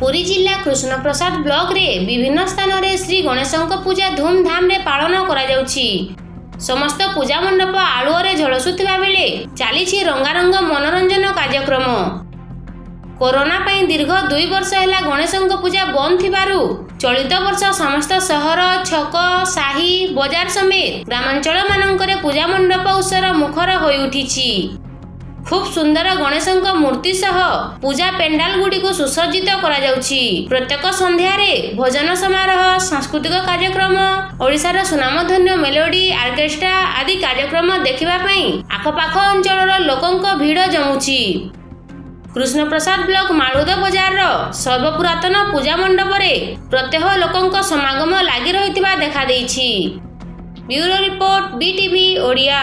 କୃଷ୍ଣପ୍ରସାଦ ବ୍ଲକରେ ବିଭିନ୍ନ ସ୍ଥାନରେ ଶ୍ରୀ ଗଣେଶଙ୍କ ପୂଜା ଧୁମଧାମରେ ପାଳନ କରାଯାଉଛି। ସମସ୍ତ ପୂଜା ମଣ୍ଡପ ଆଳୁଅରେ ଝଳସୁଥିବା ବେଳେ ଚାଲିଛି ରଙ୍ଗାରଙ୍ଗ ମନୋରଞ୍ଜନ କାର୍ଯ୍ୟକ୍ରମ। କରୋନା ପାଇଁ ଦୀର୍ଘ ଦୁଇ ବର୍ଷ ହେଲା ଗଣେଶଙ୍କ ପୂଜା ବନ୍ଦ ଥିବାରୁ ଚଳିତ ବର୍ଷ ସମସ୍ତ ସହର ଛକ ସାହି ବଜାର ସମେତ ଗ୍ରାମାଞ୍ଚଳମାନଙ୍କରେ ପୂଜା ମଣ୍ଡପ ଉତ୍ସର ମୁଖର ହୋଇଉଠିଛି। ଖୁବ୍ ସୁନ୍ଦର ଗଣେଶଙ୍କ ମୂର୍ତ୍ତି ସହ ପୂଜା ପେଣ୍ଡାଲ ଗୁଡ଼ିକୁ ସୁସଜ୍ଜିତ କରାଯାଉଛି ପ୍ରତ୍ୟେକ ସନ୍ଧ୍ୟାରେ ଭୋଜନ ସମାରୋହ ସାଂସ୍କୃତିକ କାର୍ଯ୍ୟକ୍ରମ ଓଡ଼ିଶାର ସୁନାମଧନ୍ୟ ମେଲୋଡି ଅର୍କେଷ୍ଟ୍ରା ଆଦି କାର୍ଯ୍ୟକ୍ରମ ଦେଖିବା ପାଇଁ ଆଖପାଖ ଅଞ୍ଚଳର ଲୋକଙ୍କ ଭିଡ଼ ଜମୁଛି କୃଷ୍ଣପ୍ରସାଦ ବ୍ଲକ ମାଳୁଦ ବଜାରର ସର୍ବପୁରାତନ ପୂଜା ମଣ୍ଡପରେ ପ୍ରତ୍ୟହ ଲୋକଙ୍କ ସମାଗମ ଲାଗି ରହିଥିବା ଦେଖାଦେଇଛି। Bureau report BTV Odia.